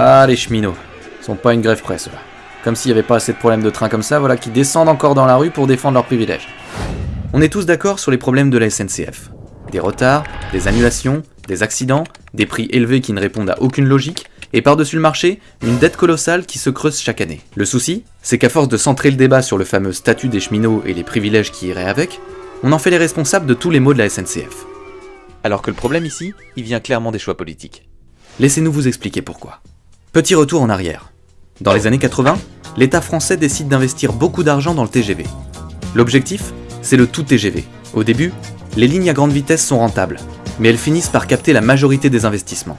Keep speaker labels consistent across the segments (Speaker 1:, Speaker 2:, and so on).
Speaker 1: Ah, les cheminots. sont pas une grève presse, là. Comme s'il n'y avait pas assez de problèmes de train comme ça, voilà, qui descendent encore dans la rue pour défendre leurs privilèges. On est tous d'accord sur les problèmes de la SNCF. Des retards, des annulations, des accidents, des prix élevés qui ne répondent à aucune logique, et par-dessus le marché, une dette colossale qui se creuse chaque année. Le souci, c'est qu'à force de centrer le débat sur le fameux statut des cheminots et les privilèges qui iraient avec, on en fait les responsables de tous les maux de la SNCF. Alors que le problème ici, il vient clairement des choix politiques. Laissez-nous vous expliquer pourquoi. Petit retour en arrière. Dans les années 80, l'État français décide d'investir beaucoup d'argent dans le TGV. L'objectif, c'est le tout TGV. Au début, les lignes à grande vitesse sont rentables, mais elles finissent par capter la majorité des investissements.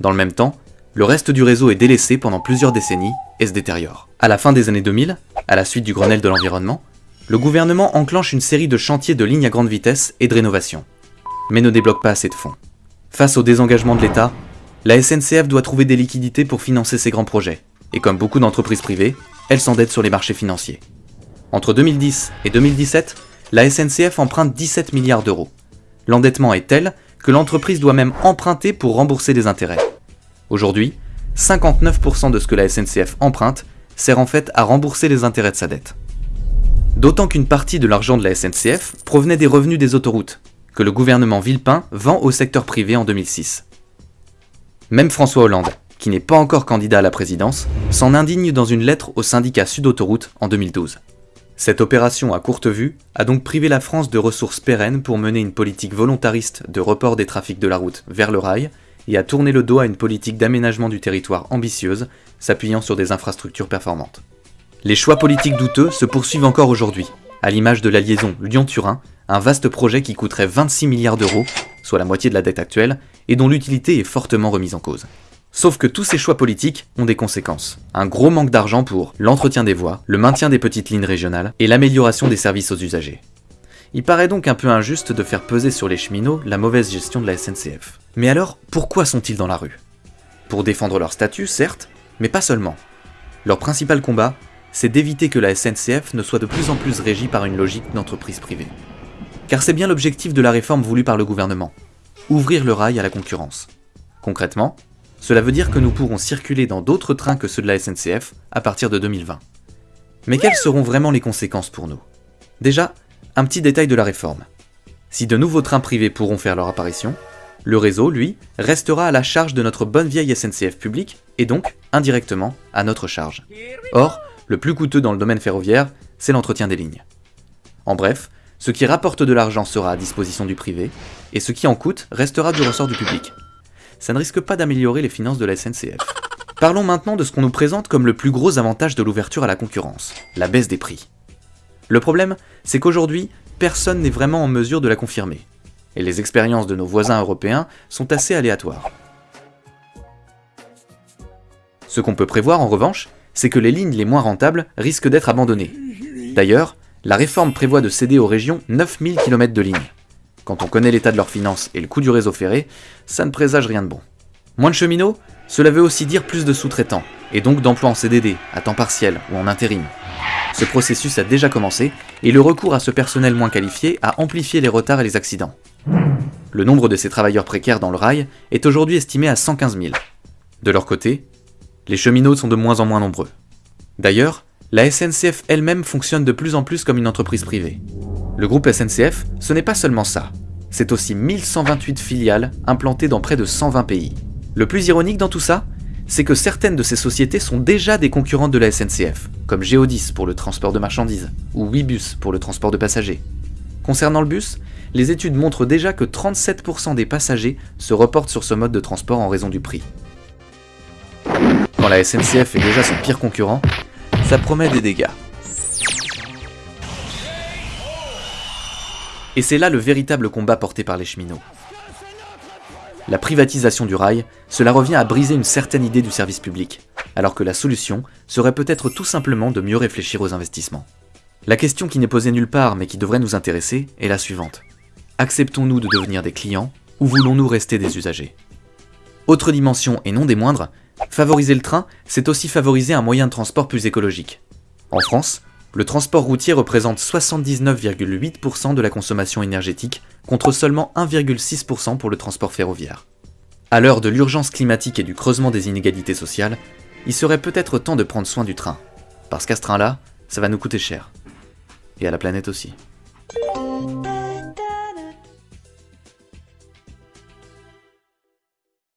Speaker 1: Dans le même temps, le reste du réseau est délaissé pendant plusieurs décennies et se détériore. À la fin des années 2000, à la suite du Grenelle de l'environnement, le gouvernement enclenche une série de chantiers de lignes à grande vitesse et de rénovation, mais ne débloque pas assez de fonds. Face au désengagement de l'État, la SNCF doit trouver des liquidités pour financer ses grands projets, et comme beaucoup d'entreprises privées, elle s'endette sur les marchés financiers. Entre 2010 et 2017, la SNCF emprunte 17 milliards d'euros. L'endettement est tel que l'entreprise doit même emprunter pour rembourser des intérêts. Aujourd'hui, 59% de ce que la SNCF emprunte sert en fait à rembourser les intérêts de sa dette. D'autant qu'une partie de l'argent de la SNCF provenait des revenus des autoroutes, que le gouvernement Villepin vend au secteur privé en 2006. Même François Hollande, qui n'est pas encore candidat à la présidence, s'en indigne dans une lettre au syndicat Sud Autoroute en 2012. Cette opération à courte vue a donc privé la France de ressources pérennes pour mener une politique volontariste de report des trafics de la route vers le rail et a tourné le dos à une politique d'aménagement du territoire ambitieuse, s'appuyant sur des infrastructures performantes. Les choix politiques douteux se poursuivent encore aujourd'hui, à l'image de la liaison Lyon-Turin, un vaste projet qui coûterait 26 milliards d'euros, soit la moitié de la dette actuelle, et dont l'utilité est fortement remise en cause. Sauf que tous ces choix politiques ont des conséquences. Un gros manque d'argent pour l'entretien des voies, le maintien des petites lignes régionales et l'amélioration des services aux usagers. Il paraît donc un peu injuste de faire peser sur les cheminots la mauvaise gestion de la SNCF. Mais alors, pourquoi sont-ils dans la rue? Pour défendre leur statut, certes, mais pas seulement. Leur principal combat, c'est d'éviter que la SNCF ne soit de plus en plus régie par une logique d'entreprise privée. Car c'est bien l'objectif de la réforme voulue par le gouvernement, ouvrir le rail à la concurrence. Concrètement, cela veut dire que nous pourrons circuler dans d'autres trains que ceux de la SNCF à partir de 2020. Mais quelles seront vraiment les conséquences pour nous? Déjà, un petit détail de la réforme. Si de nouveaux trains privés pourront faire leur apparition, le réseau, lui, restera à la charge de notre bonne vieille SNCF publique, et donc, indirectement, à notre charge. Or, le plus coûteux dans le domaine ferroviaire, c'est l'entretien des lignes. En bref, ce qui rapporte de l'argent sera à disposition du privé, et ce qui en coûte restera du ressort du public ça ne risque pas d'améliorer les finances de la SNCF. Parlons maintenant de ce qu'on nous présente comme le plus gros avantage de l'ouverture à la concurrence, la baisse des prix. Le problème, c'est qu'aujourd'hui, personne n'est vraiment en mesure de la confirmer, et les expériences de nos voisins européens sont assez aléatoires. Ce qu'on peut prévoir en revanche, c'est que les lignes les moins rentables risquent d'être abandonnées. D'ailleurs, la réforme prévoit de céder aux régions 9000 km de lignes. Quand on connaît l'état de leurs finances et le coût du réseau ferré, ça ne présage rien de bon. Moins de cheminots, cela veut aussi dire plus de sous-traitants, et donc d'emplois en CDD, à temps partiel ou en intérim. Ce processus a déjà commencé, et le recours à ce personnel moins qualifié a amplifié les retards et les accidents. Le nombre de ces travailleurs précaires dans le rail est aujourd'hui estimé à 115 000. De leur côté, les cheminots sont de moins en moins nombreux. D'ailleurs, la SNCF elle-même fonctionne de plus en plus comme une entreprise privée. Le groupe SNCF, ce n'est pas seulement ça. C'est aussi 1128 filiales implantées dans près de 120 pays. Le plus ironique dans tout ça, c'est que certaines de ces sociétés sont déjà des concurrentes de la SNCF, comme Geodis pour le transport de marchandises, ou Webus pour le transport de passagers. Concernant le bus, les études montrent déjà que 37% des passagers se reportent sur ce mode de transport en raison du prix. Quand la SNCF est déjà son pire concurrent, ça promet des dégâts. Et c'est là le véritable combat porté par les cheminots. La privatisation du rail, cela revient à briser une certaine idée du service public, alors que la solution serait peut-être tout simplement de mieux réfléchir aux investissements. La question qui n'est posée nulle part mais qui devrait nous intéresser est la suivante. Acceptons-nous de devenir des clients ou voulons-nous rester des usagers? Autre dimension et non des moindres, favoriser le train, c'est aussi favoriser un moyen de transport plus écologique. En France, le transport routier représente 79,8% de la consommation énergétique, contre seulement 1,6% pour le transport ferroviaire. À l'heure de l'urgence climatique et du creusement des inégalités sociales, il serait peut-être temps de prendre soin du train. Parce qu'à ce train-là, ça va nous coûter cher. Et à la planète aussi.